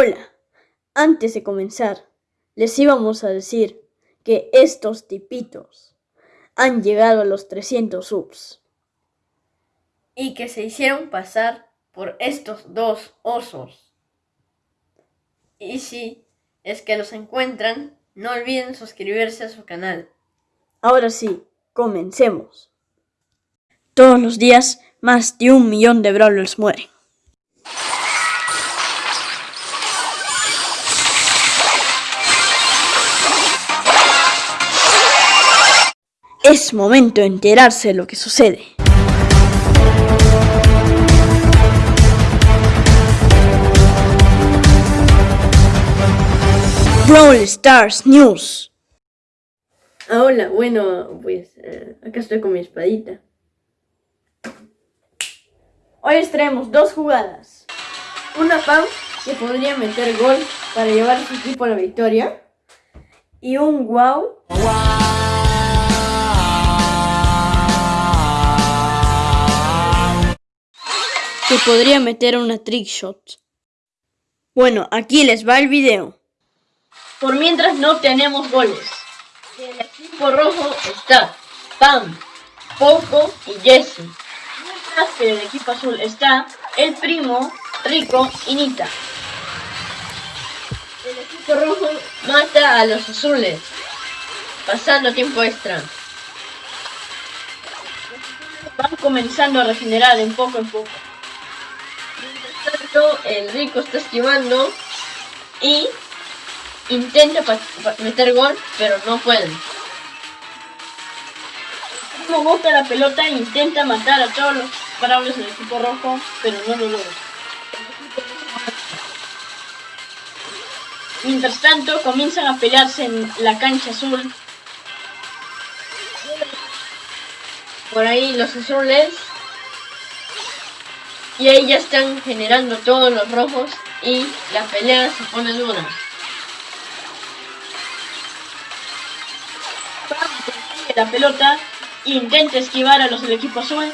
Hola, antes de comenzar, les íbamos a decir que estos tipitos han llegado a los 300 subs. Y que se hicieron pasar por estos dos osos. Y si es que los encuentran, no olviden suscribirse a su canal. Ahora sí, comencemos. Todos los días, más de un millón de brawlers mueren. Es momento de enterarse de lo que sucede. Brawl Stars News. Ah, hola, bueno, pues eh, acá estoy con mi espadita. Hoy les traemos dos jugadas. Una Pam que podría meter gol para llevar a su equipo a la victoria. Y un wow que podría meter una trick shot. Bueno, aquí les va el video. Por mientras no tenemos goles. El equipo rojo está Pam, Poco y Jesse. Mientras que el equipo azul está el primo, Rico y Nita. El equipo rojo mata a los azules, pasando tiempo extra. Van comenzando a regenerar en poco en poco el rico está esquivando y intenta meter gol, pero no puede. Primo bota la pelota e intenta matar a todos los bravos del equipo rojo, pero no lo logra. Mientras tanto, comienzan a pelearse en la cancha azul. Por ahí los azules y ahí ya están generando todos los rojos y la pelea se pone dura. consigue la pelota, intenta esquivar a los del equipo azul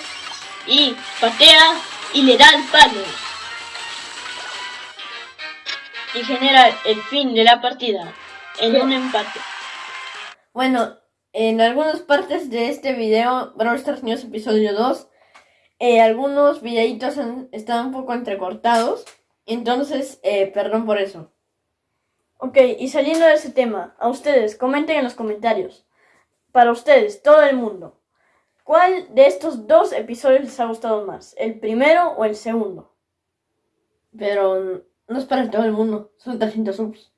y patea y le da el palo. Y genera el fin de la partida en un empate. Bueno, en algunas partes de este video, Brawl Stars News episodio 2, eh, algunos videitos están un poco entrecortados. Entonces, eh, perdón por eso. Ok, y saliendo de ese tema, a ustedes, comenten en los comentarios. Para ustedes, todo el mundo. ¿Cuál de estos dos episodios les ha gustado más? ¿El primero o el segundo? Pero no es para todo el mundo, son 300 subs.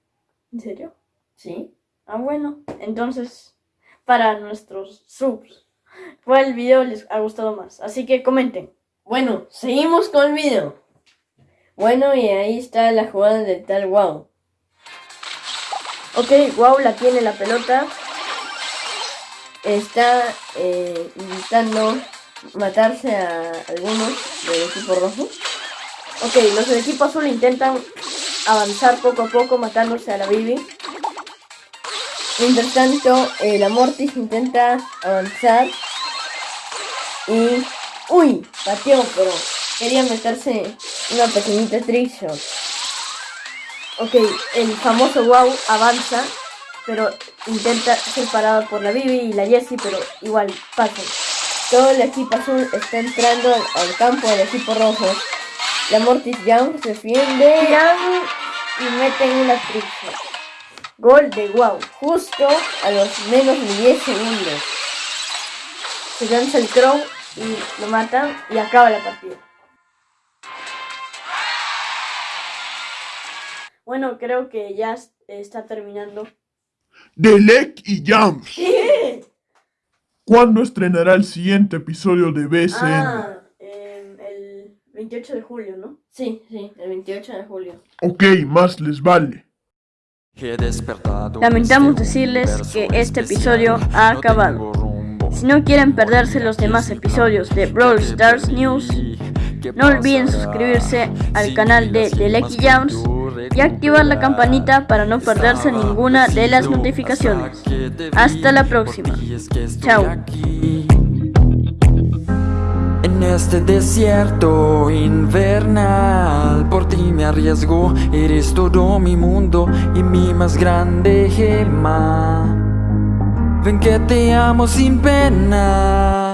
¿En serio? Sí. Ah, bueno, entonces, para nuestros subs cuál video les ha gustado más. Así que comenten. Bueno, seguimos con el video. Bueno, y ahí está la jugada del tal Wow. Ok, Wow la tiene la pelota. Está eh, intentando matarse a algunos del equipo rojo. Ok, los del equipo azul intentan avanzar poco a poco matándose a la Bibi. Mientras tanto, el Amortis intenta avanzar y... ¡Uy! Pateó, pero quería meterse una pequeñita trickshot. Ok, el famoso wow avanza, pero intenta ser parado por la Bibi y la Jessie, pero igual pasa. Todo el equipo azul está entrando al campo del equipo rojo. La Mortis Young se defiende y mete una trickshot. Gol de wow, justo a los menos de 10 segundos. Se lanza el Crow y lo matan y acaba la partida. Bueno, creo que ya está terminando. Delec y Jams. ¿Cuándo estrenará el siguiente episodio de BSN? Ah, el 28 de julio, ¿no? Sí, sí, el 28 de julio. Ok, más les vale. Lamentamos decirles que este episodio ha acabado. Si no quieren perderse los demás episodios de Brawl Stars News, no olviden suscribirse al canal de The Lecky Jones y activar la campanita para no perderse ninguna de las notificaciones. Hasta la próxima. Chao. este desierto invernal Por ti me arriesgo, eres todo mi mundo y mi más grande gema Ven que te amo sin pena